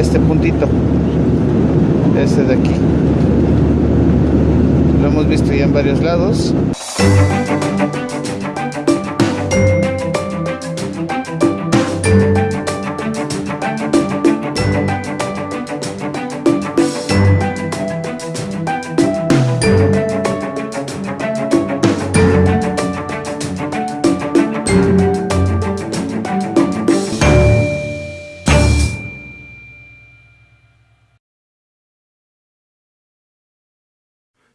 este puntito este de aquí. Lo hemos visto ya en varios lados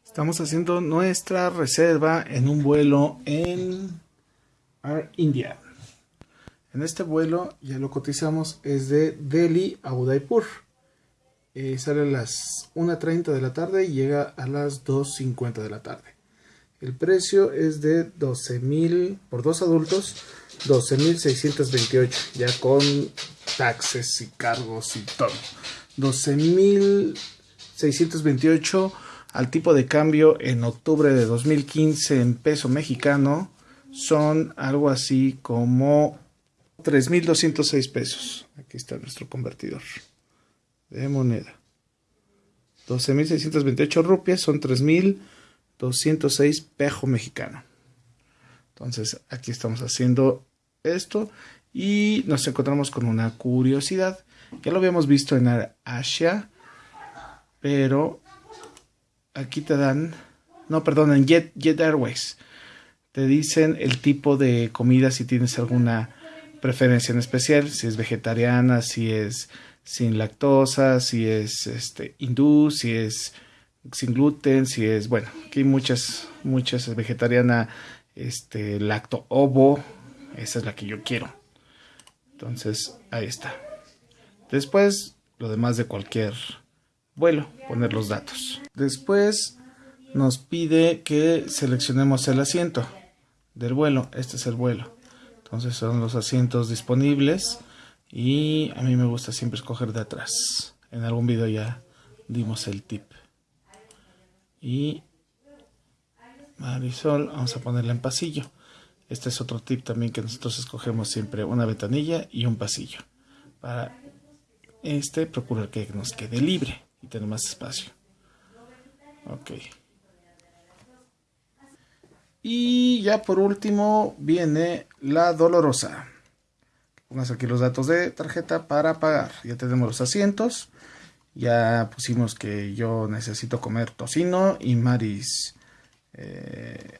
Estamos haciendo nuestra reserva en un vuelo en Air India. En este vuelo, ya lo cotizamos, es de Delhi a Udaipur. Eh, sale a las 1.30 de la tarde y llega a las 2.50 de la tarde. El precio es de 12.000 por dos adultos, 12.628, ya con taxes y cargos y todo. 12.628 al tipo de cambio en octubre de 2015 en peso mexicano son algo así como 3.206 pesos. Aquí está nuestro convertidor de moneda. 12.628 rupias son 3.206 pejo mexicano. Entonces aquí estamos haciendo esto y nos encontramos con una curiosidad. Ya lo habíamos visto en Asia, pero aquí te dan, no, perdón, en Jet, Jet Airways, te dicen el tipo de comida si tienes alguna preferencia en especial, si es vegetariana, si es sin lactosa, si es este hindú, si es sin gluten, si es, bueno, aquí muchas, muchas vegetariana, este, lacto ovo, esa es la que yo quiero. Entonces, ahí está. Después, lo demás de cualquier vuelo, poner los datos. Después nos pide que seleccionemos el asiento del vuelo. Este es el vuelo. Entonces son los asientos disponibles y a mí me gusta siempre escoger de atrás. En algún video ya dimos el tip. Y Marisol, vamos a ponerla en pasillo. Este es otro tip también que nosotros escogemos siempre una ventanilla y un pasillo. Para este procurar que nos quede libre y tener más espacio. Ok. Y ya por último viene la dolorosa. Pongas aquí los datos de tarjeta para pagar. Ya tenemos los asientos. Ya pusimos que yo necesito comer tocino y maris eh,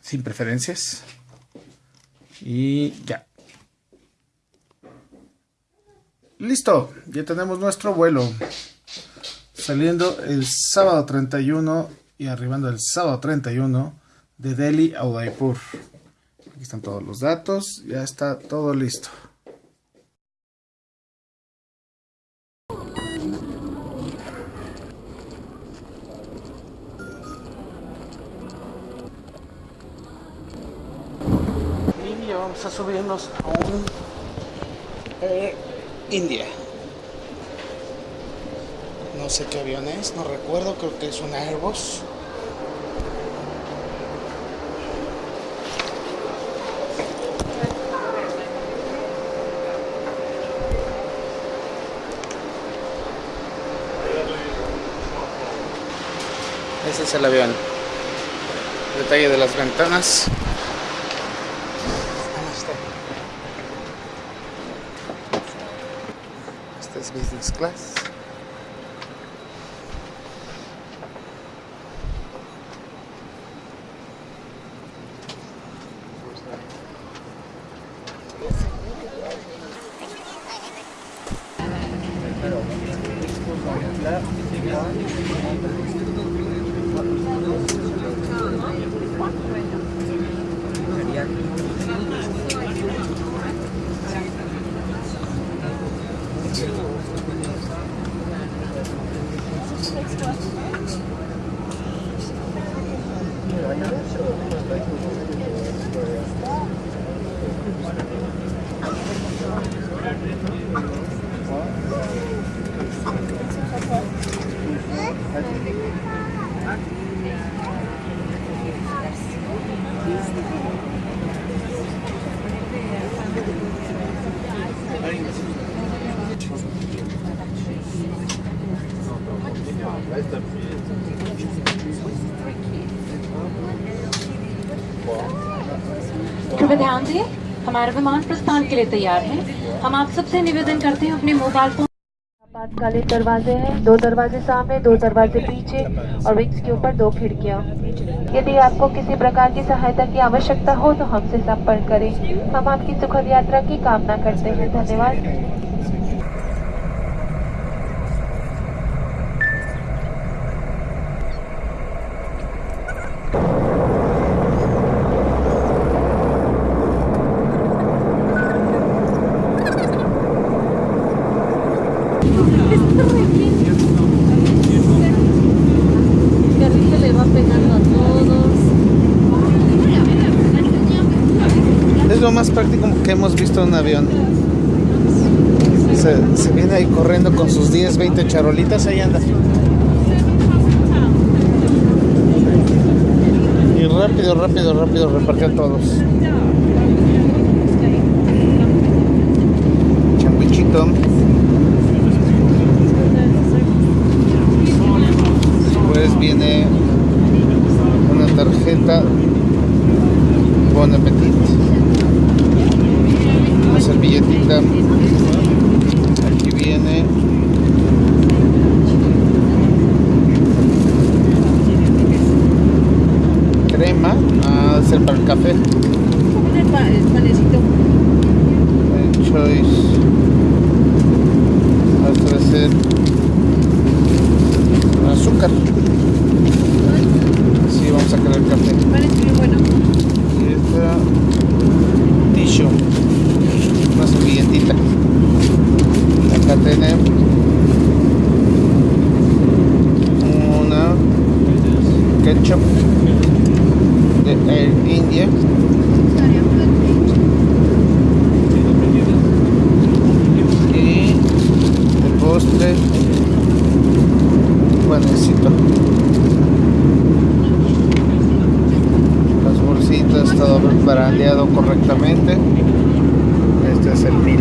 sin preferencias. Y ya. Listo, ya tenemos nuestro vuelo. Saliendo el sábado 31 y arribando el sábado 31 de Delhi a Udaipur. Aquí están todos los datos, ya está todo listo. Y ya vamos a subirnos a un... Eh, India. No sé qué avión es, no recuerdo, creo que es un Airbus. Ese es el avión. Detalle de las ventanas. class, business class. कृपया ध्यान दें। हमारा विमान प्रस्थान के लिए तैयार है। हम आप सबसे निवेदन करते हैं अपने मोबाइल फ़ोन आपातकालीन दरवाजे हैं। दो दरवाजे सामने, दो दरवाजे पीछे और विंग्स के ऊपर दो खिड़कियाँ। यदि आपको किसी प्रकार की सहायता की आवश्यकता हो तो हमसे संपर्क करें। हम आपकी सुखद यात्रा की कामना करते हैं। धन्यवाद। Visto un avión. Se, se viene ahí corriendo con sus 10, 20 charolitas, ahí anda. Y rápido, rápido, rápido repartió todos. Champichito. Después viene una tarjeta Bon Appetit. Una servilletita. Aquí viene. Crema. Ah, debe el café. El panecito. Eh, choice. Debe ser azúcar. Sí, vamos a querer café. Parece muy bueno. Y esta tissue, una servilletita. Acá tenemos una ketchup de Air India. Y el postre, panecito. Las bolsitas, todo brandeado correctamente. Este es el mil.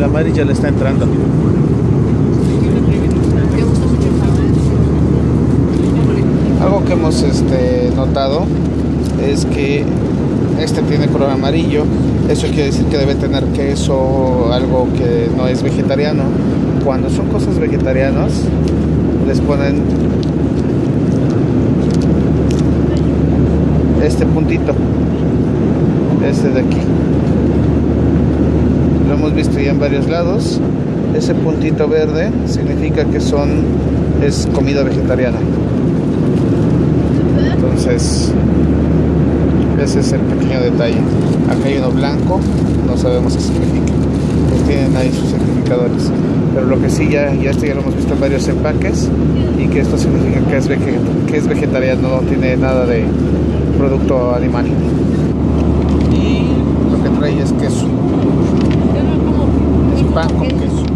El India. Ya le está entrando. Algo que hemos este, notado es que este tiene color amarillo. Eso quiere decir que debe tener queso o algo que no es vegetariano. Cuando son cosas vegetarianas, les ponen este puntito. Este de aquí. Hemos visto ya en varios lados. Ese puntito verde significa que son es comida vegetariana. Entonces, ese es el pequeño detalle. Acá hay uno blanco, no sabemos qué significa. Pues tienen ahí sus certificadores. Pero lo que sí, ya, ya este ya lo hemos visto en varios empaques y que esto significa que es, que es vegetariano, no tiene nada de producto animal. Y lo que trae es queso. Es pan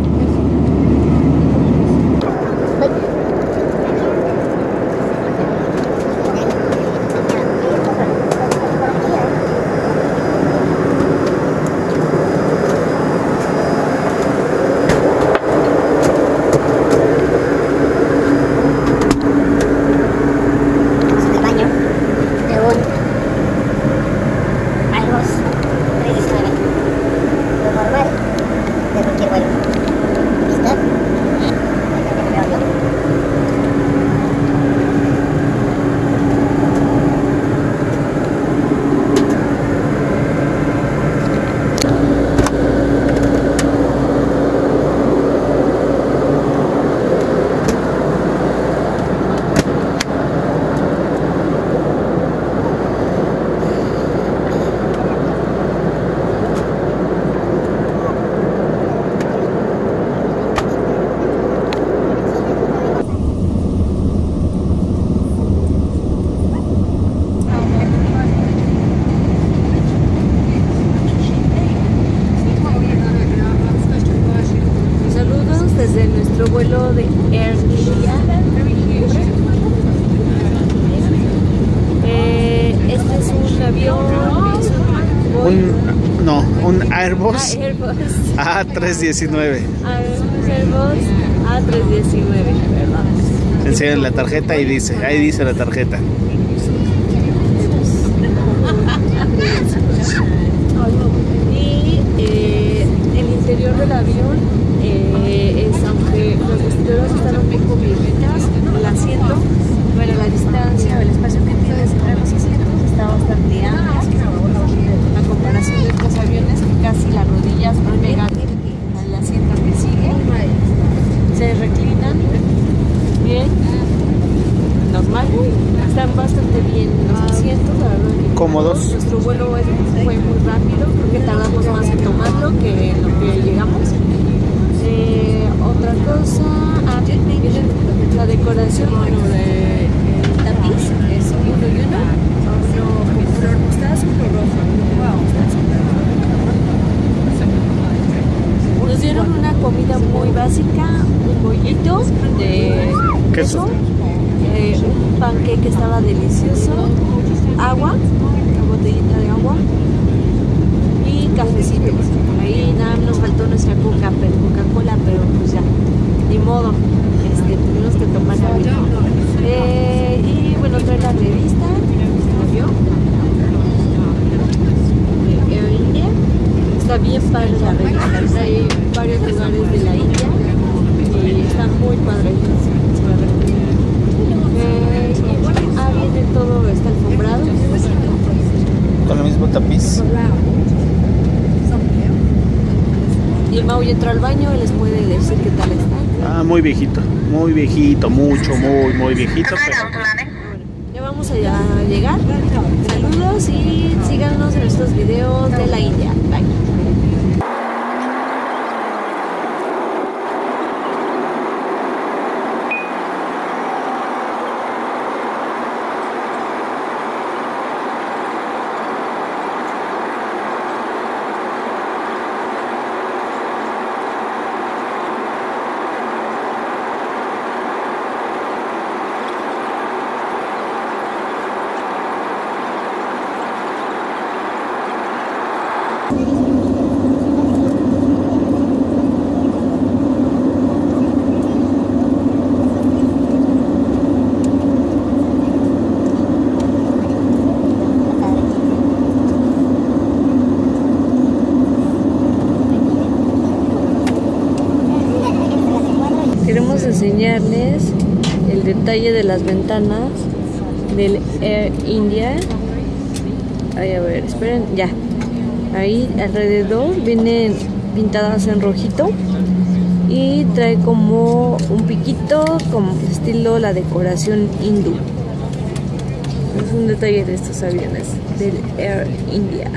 desde nuestro vuelo de Air India. Eh, este es un avión, un no, un Airbus Ah, Airbus. A319. Airbus A319, ¿verdad? Enseñan la tarjeta y dice, ahí dice la tarjeta. Y eh, el interior del avión eh, es, aunque los vestiduras están un poco viejitas, el asiento, bueno, la distancia, el espacio que tienes entre los asientos está bastante amplio. A comparación de otros aviones que casi las rodillas no llegan al asiento que sigue, se reclinan bien, normal, están bastante bien los asientos, la verdad que Cómodos. nuestro vuelo es- fue muy rápido, creo que tardamos más en tomarlo que en lo que llegamos. Eh, otra cosa, ah, la decoración, bueno, de- el tapiz es uno y uno, uno con color mostaza, uno rojo. mostaza. Nos dieron una comida muy básica, un bollito de Queso. queso, eh, un panque que estaba delicioso, agua, una botellita de agua y cafecito. Ahí nada nos faltó nuestra coca, pero Coca-Cola, pero pues ya, ni modo, este, tuvimos que tomar agua. Eh, y bueno, trae la revista, ¿la vio? De Air India. Está bien padre la revista, trae varios lugares de la India y está muy padre, se la recomiendo. Eh, y bueno, ah, viene todo, está alfombrado. Con el mismo tapiz. Y el Mau ya entró al baño y les puede decir qué tal está. Ah, muy viejito. Muy viejito, mucho, muy, muy viejito. Pero Ya vamos a a llegar. Saludos y síganos en estos videos de la India. Bye. Detalle de las ventanas del Air India. Ay, a ver, esperen, ya. Ahí alrededor vienen pintadas en rojito y trae como un piquito, como estilo la decoración hindú. Es un detalle de estos aviones del Air India.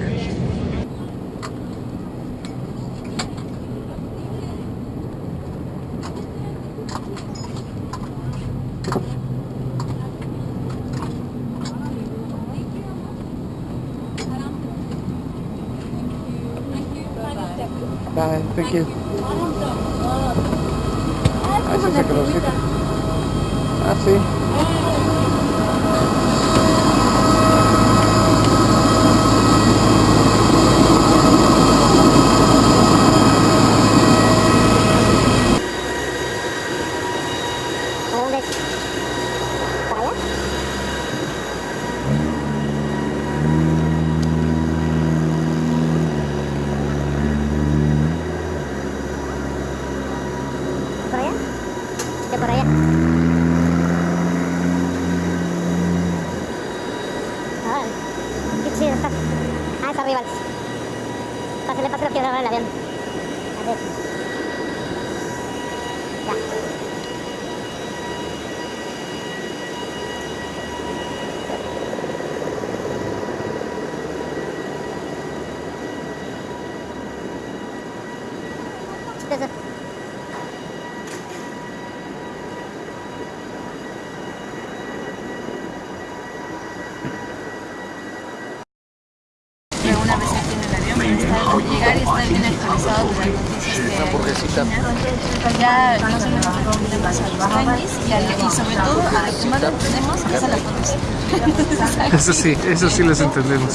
Bye, thank you. Ah, colorcito. Ah, sí. ¿Para dónde es? ¿Para allá? ¿Por allá? ¿De por allá? Ah, qué chido está. Ah, está arriba. Pásale, pásale, quiero grabar el avión. A ver. Ya. Una vez aquí en el avión, está llegar y estar bien actualizado enterados de las noticias que hay. Ya no solo nos refiere más a los tianguis y, al- y sobre todo a lo que más entendemos es a las fotos. Eso sí, eso sí les entendemos.